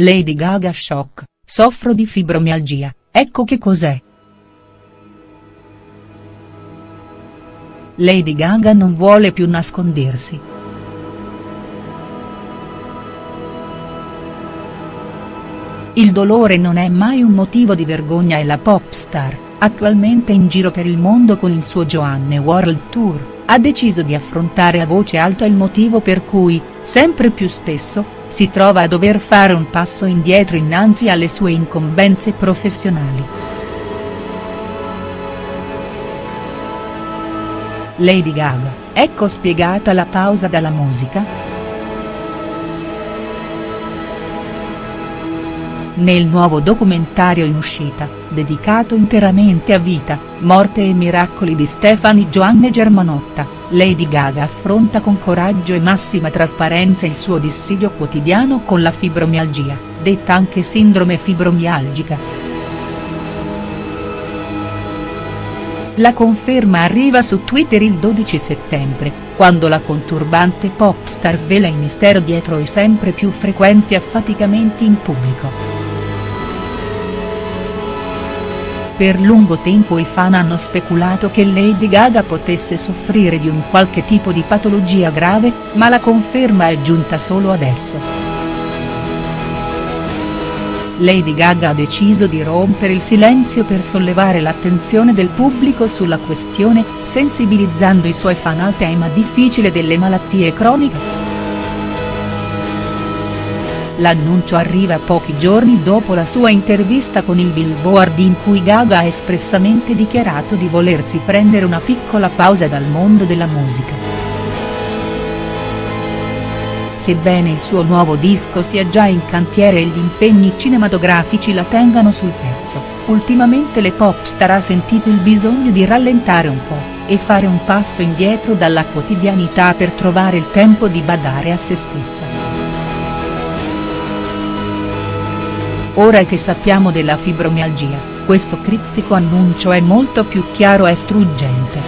Lady Gaga shock, soffro di fibromialgia, ecco che cos'è. Lady Gaga non vuole più nascondersi. Il dolore non è mai un motivo di vergogna e la pop star, attualmente in giro per il mondo con il suo Joanne World Tour ha deciso di affrontare a voce alta il motivo per cui, sempre più spesso, si trova a dover fare un passo indietro innanzi alle sue incombenze professionali. Lady Gaga, ecco spiegata la pausa dalla musica?. Nel nuovo documentario in uscita, dedicato interamente a vita, morte e miracoli di Stefani Joanne Germanotta, Lady Gaga affronta con coraggio e massima trasparenza il suo dissidio quotidiano con la fibromialgia, detta anche sindrome fibromialgica. La conferma arriva su Twitter il 12 settembre, quando la conturbante popstar svela il mistero dietro i sempre più frequenti affaticamenti in pubblico. Per lungo tempo i fan hanno speculato che Lady Gaga potesse soffrire di un qualche tipo di patologia grave, ma la conferma è giunta solo adesso. Lady Gaga ha deciso di rompere il silenzio per sollevare l'attenzione del pubblico sulla questione, sensibilizzando i suoi fan al tema difficile delle malattie croniche. L'annuncio arriva pochi giorni dopo la sua intervista con il Billboard in cui Gaga ha espressamente dichiarato di volersi prendere una piccola pausa dal mondo della musica. Sebbene il suo nuovo disco sia già in cantiere e gli impegni cinematografici la tengano sul pezzo, ultimamente le pop star ha sentito il bisogno di rallentare un po', e fare un passo indietro dalla quotidianità per trovare il tempo di badare a se stessa. Ora che sappiamo della fibromialgia, questo criptico annuncio è molto più chiaro e struggente.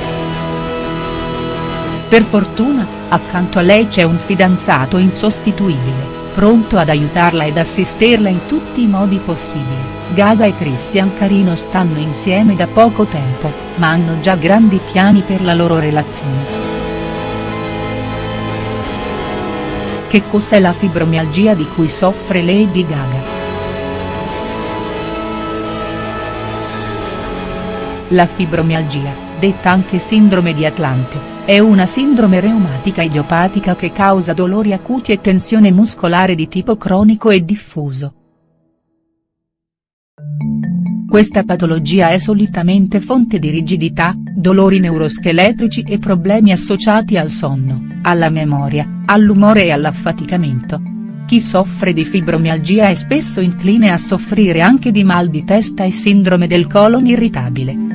Per fortuna, accanto a lei c'è un fidanzato insostituibile, pronto ad aiutarla ed assisterla in tutti i modi possibili. Gaga e Christian Carino stanno insieme da poco tempo, ma hanno già grandi piani per la loro relazione. Che cos'è la fibromialgia di cui soffre Lady Gaga?. La fibromialgia, detta anche sindrome di Atlante, è una sindrome reumatica idiopatica che causa dolori acuti e tensione muscolare di tipo cronico e diffuso. Questa patologia è solitamente fonte di rigidità, dolori neuroscheletrici e problemi associati al sonno, alla memoria, all'umore e all'affaticamento. Chi soffre di fibromialgia è spesso incline a soffrire anche di mal di testa e sindrome del colon irritabile.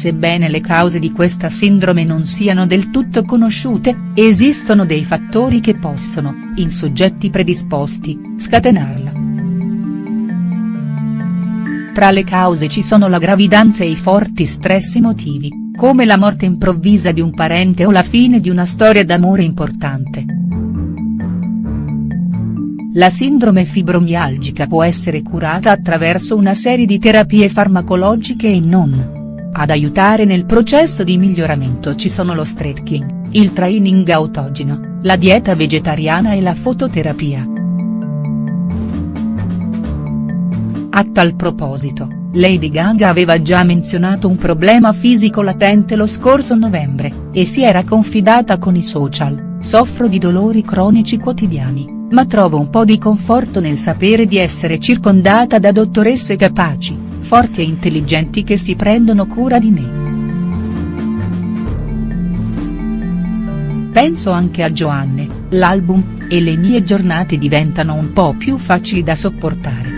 Sebbene le cause di questa sindrome non siano del tutto conosciute, esistono dei fattori che possono, in soggetti predisposti, scatenarla. Tra le cause ci sono la gravidanza e i forti stress emotivi, come la morte improvvisa di un parente o la fine di una storia d'amore importante. La sindrome fibromialgica può essere curata attraverso una serie di terapie farmacologiche e non. Ad aiutare nel processo di miglioramento ci sono lo stretching, il training autogeno, la dieta vegetariana e la fototerapia. A tal proposito, Lady Gaga aveva già menzionato un problema fisico latente lo scorso novembre, e si era confidata con i social, soffro di dolori cronici quotidiani, ma trovo un po' di conforto nel sapere di essere circondata da dottoresse capaci, forti e intelligenti che si prendono cura di me. Penso anche a Joanne, l'album, e le mie giornate diventano un po' più facili da sopportare.